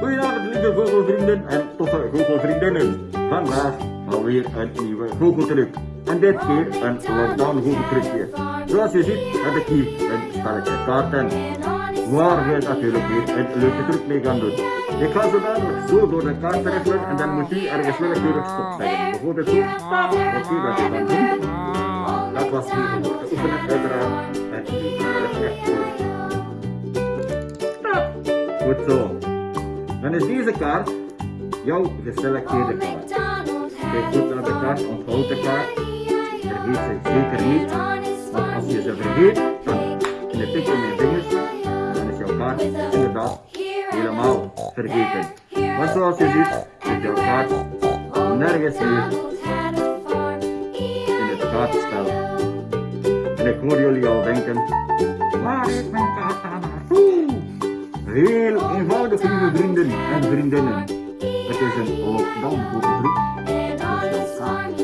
Goedenavond lieve goochelvrienden en toffe goochelvriendinnen. Vandaag alweer een nieuwe goocheltruc. En dit keer een lockdown goocheltrucje. Zoals je ziet heb ik hier een spelletje kaarten. Waar we natuurlijk weer een leuke truc mee gaan doen. Ik ga zo dadelijk zo door de kaart riffelen en dan moet u ergens willekeurig stop zeggen. Bijvoorbeeld zo. Oké, dat je dan doet. Dat was hier om te oefenen uiteraard. En nu doen. Goed zo. Dan is deze kaart jouw geselecteerde kaart. Kijk goed naar de kaart, onthoud de kaart. Vergeet ze zeker niet. Want als je ze vergeet, dan knip ik in mijn vingers. En dan is jouw kaart inderdaad helemaal vergeten. Maar zoals je ziet, zit jouw kaart nergens meer in het kaartspel. En ik hoor jullie al denken, waar is mijn kaart naartoe? heel eenvoudig lieve vrienden en vriendinnen. Het is een oogdam voor de groep. Dus elkaar.